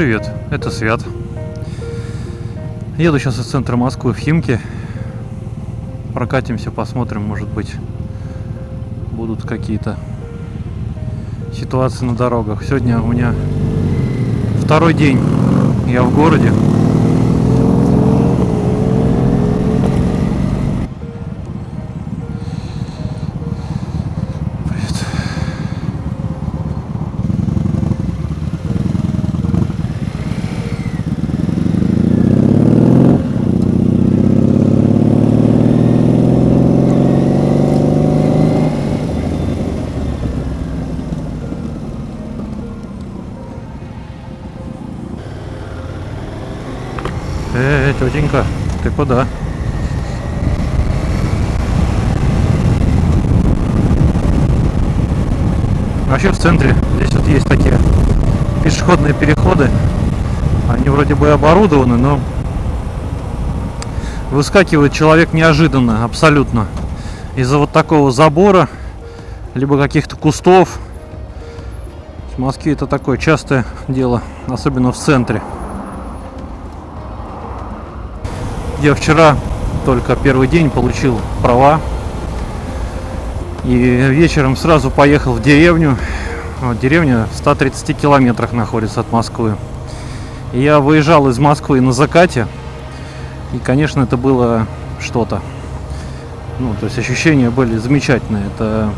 привет, это Свят. Еду сейчас из центра Москвы в Химки. Прокатимся, посмотрим, может быть, будут какие-то ситуации на дорогах. Сегодня у меня второй день я в городе. Эй, тетенька, ты куда? Вообще в центре здесь вот есть такие пешеходные переходы. Они вроде бы оборудованы, но выскакивает человек неожиданно, абсолютно. Из-за вот такого забора, либо каких-то кустов. В Москве это такое частое дело, особенно в центре. Я вчера только первый день получил права. И вечером сразу поехал в деревню. Вот, деревня в 130 километрах находится от Москвы. Я выезжал из Москвы на закате. И, конечно, это было что-то. Ну, то есть ощущения были замечательные. Это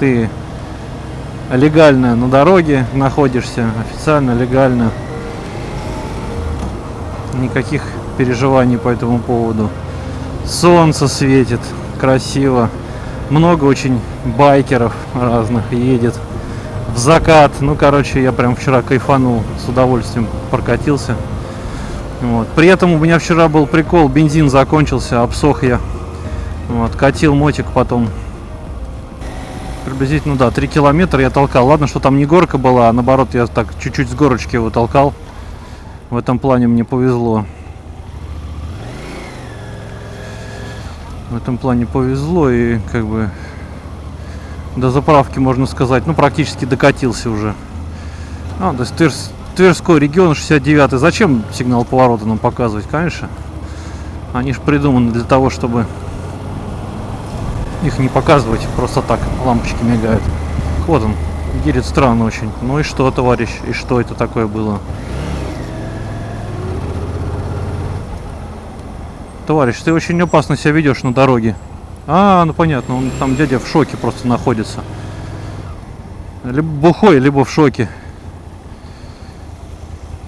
ты легально на дороге находишься, официально, легально никаких переживаний по этому поводу. Солнце светит, красиво. Много очень байкеров разных едет. В закат. Ну, короче, я прям вчера кайфанул. С удовольствием прокатился. Вот. При этом у меня вчера был прикол. Бензин закончился, обсох я. Вот. Катил мотик потом. Приблизительно, да, 3 километра я толкал. Ладно, что там не горка была, а наоборот, я так чуть-чуть с горочки его толкал. В этом плане мне повезло. В этом плане повезло и как бы до заправки, можно сказать, ну практически докатился уже. А, то есть Тверс, Тверской регион 69 -й. Зачем сигнал поворота нам показывать? Конечно. Они же придуманы для того, чтобы их не показывать. Просто так лампочки мигают. Вот он. Едет странно очень. Ну и что, товарищ? И что это такое было? Товарищ, ты очень опасно себя ведешь на дороге. А, ну понятно, он там дядя в шоке просто находится. Либо бухой, либо в шоке.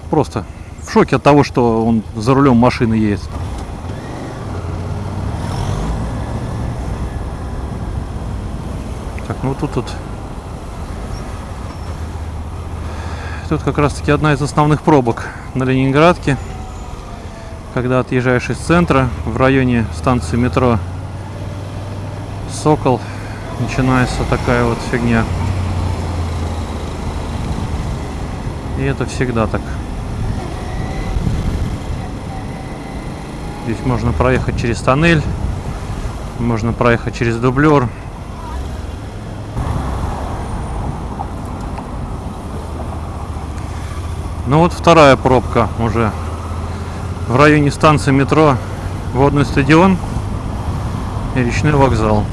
Просто в шоке от того, что он за рулем машины едет. Так, ну тут тут тут как раз таки одна из основных пробок на Ленинградке когда отъезжаешь из центра в районе станции метро Сокол начинается такая вот фигня. И это всегда так. Здесь можно проехать через тоннель, можно проехать через дублер. Ну вот вторая пробка уже в районе станции метро Водный стадион и речной вокзал.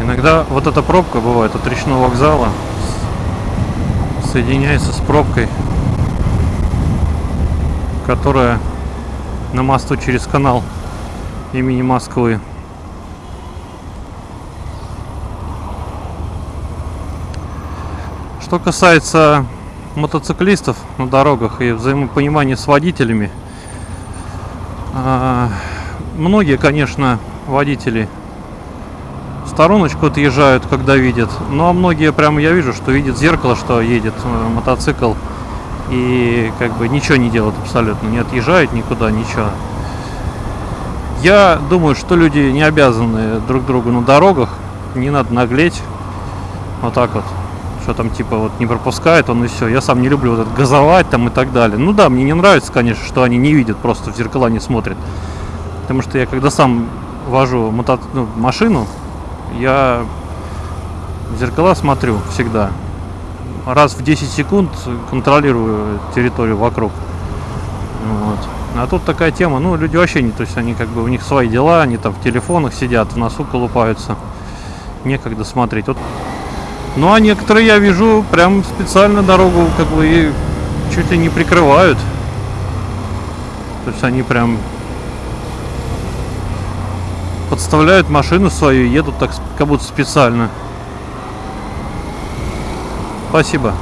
Иногда вот эта пробка бывает от речного вокзала соединяется с пробкой, которая на мосту через канал имени Москвы. Что касается мотоциклистов на дорогах и взаимопонимание с водителями. А, многие, конечно, водители стороночку отъезжают, когда видят. Ну, а многие прямо я вижу, что видят зеркало, что едет э, мотоцикл. И как бы ничего не делают абсолютно. Не отъезжают никуда, ничего. Я думаю, что люди не обязаны друг другу на дорогах. Не надо наглеть. Вот так вот что там типа вот не пропускает он и все. Я сам не люблю вот это газовать там и так далее. Ну да, мне не нравится, конечно, что они не видят, просто в зеркала не смотрят. Потому что я когда сам вожу мото... ну, машину, я в зеркала смотрю всегда. раз в 10 секунд контролирую территорию вокруг. Вот. А тут такая тема, ну, люди вообще не, то есть они как бы, у них свои дела, они там в телефонах сидят, в носу колупаются. Некогда смотреть. Вот. Ну, а некоторые, я вижу, прям специально дорогу как бы чуть ли не прикрывают. То есть они прям подставляют машину свою и едут так как будто специально. Спасибо.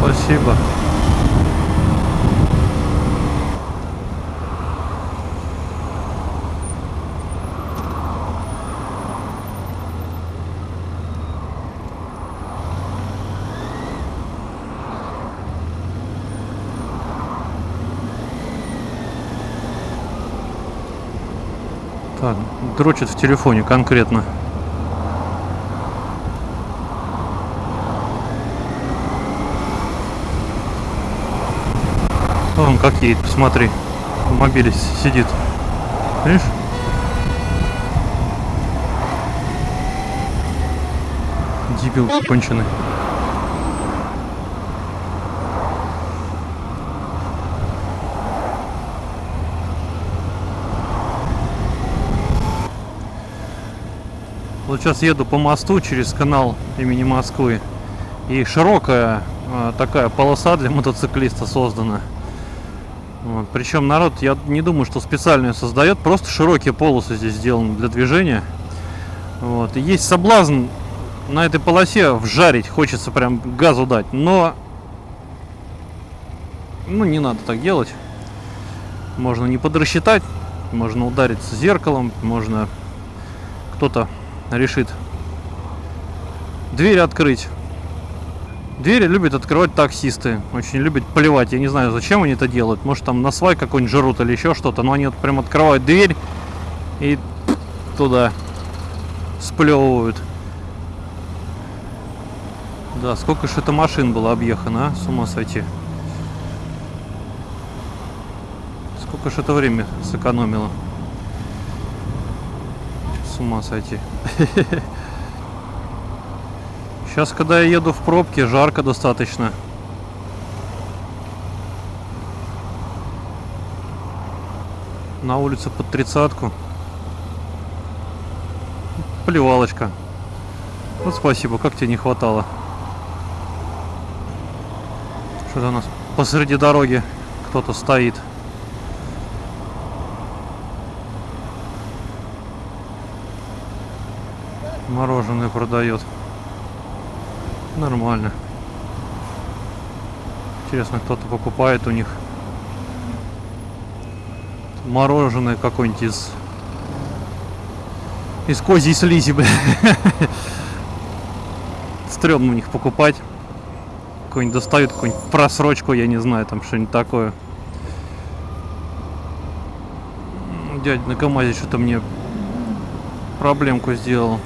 Спасибо. Так, дрочит в телефоне конкретно. Он как едет, посмотри. В мобиле сидит. Видишь? Дебил конченый. Вот сейчас еду по мосту через канал имени Москвы. И широкая э, такая полоса для мотоциклиста создана. Вот. Причем народ, я не думаю, что специально ее создает. Просто широкие полосы здесь сделаны для движения. Вот. И есть соблазн на этой полосе вжарить. Хочется прям газу дать. Но ну, не надо так делать. Можно не подрасчитать. Можно удариться зеркалом. Можно кто-то решит дверь открыть. Двери любят открывать таксисты. Очень любят поливать. Я не знаю, зачем они это делают. Может, там на свай какой-нибудь жрут или еще что-то. Но они вот прям открывают дверь и туда сплевывают. Да, сколько же это машин было объехано, а? С ума сойти. Сколько же это время сэкономило с ума сойти. Сейчас, когда я еду в пробке, жарко достаточно. На улице под тридцатку. Поливалочка. Вот спасибо, как тебе не хватало. Что-то у нас посреди дороги кто-то стоит. Мороженое продает. Нормально. Интересно, кто-то покупает у них мороженое какое-нибудь из из козьей слизи, бля. Стремно у них покупать. Какой-нибудь достают, какую-нибудь просрочку, я не знаю, там что-нибудь такое. Дядя на КамАЗе что-то мне проблемку сделал.